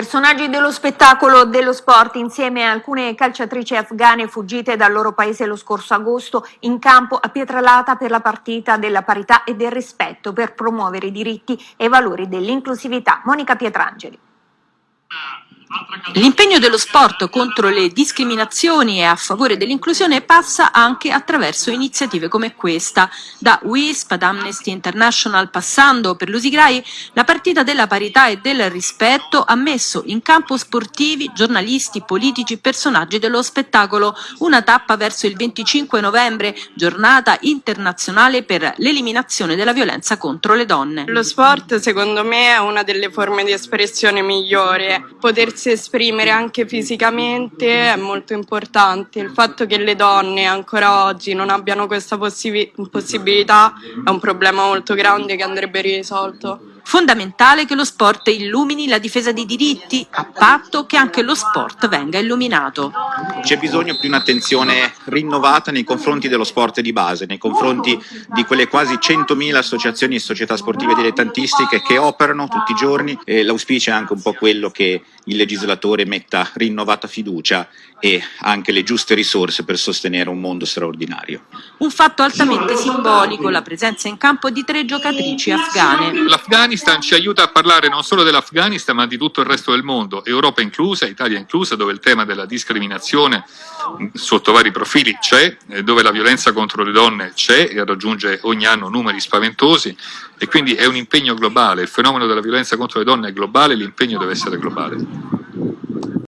Personaggi dello spettacolo dello sport insieme a alcune calciatrici afghane fuggite dal loro paese lo scorso agosto in campo a Pietralata per la partita della parità e del rispetto per promuovere i diritti e i valori dell'inclusività. Monica Pietrangeli. L'impegno dello sport contro le discriminazioni e a favore dell'inclusione passa anche attraverso iniziative come questa. Da WISP ad Amnesty International passando per l'Usigrai, la partita della parità e del rispetto ha messo in campo sportivi, giornalisti, politici, personaggi dello spettacolo, una tappa verso il 25 novembre, giornata internazionale per l'eliminazione della violenza contro le donne. Lo sport secondo me è una delle forme di espressione migliore, potersi potersi esprimere anche fisicamente è molto importante. Il fatto che le donne ancora oggi non abbiano questa possi possibilità è un problema molto grande che andrebbe risolto. Fondamentale che lo sport illumini la difesa dei diritti, a patto che anche lo sport venga illuminato. C'è bisogno di un'attenzione rinnovata nei confronti dello sport di base, nei confronti di quelle quasi 100.000 associazioni e società sportive dilettantistiche che operano tutti i giorni e l'auspicio è anche un po' quello che il legislatore metta rinnovata fiducia e anche le giuste risorse per sostenere un mondo straordinario. Un fatto altamente simbolico, la presenza in campo di tre giocatrici afghane. L'Afghanistan ci aiuta a parlare non solo dell'Afghanistan ma di tutto il resto del mondo, Europa inclusa, Italia inclusa, dove il tema della discriminazione sotto vari profili c'è, dove la violenza contro le donne c'è e raggiunge ogni anno numeri spaventosi e quindi è un impegno globale, il fenomeno della violenza contro le donne è globale, l'impegno deve essere globale.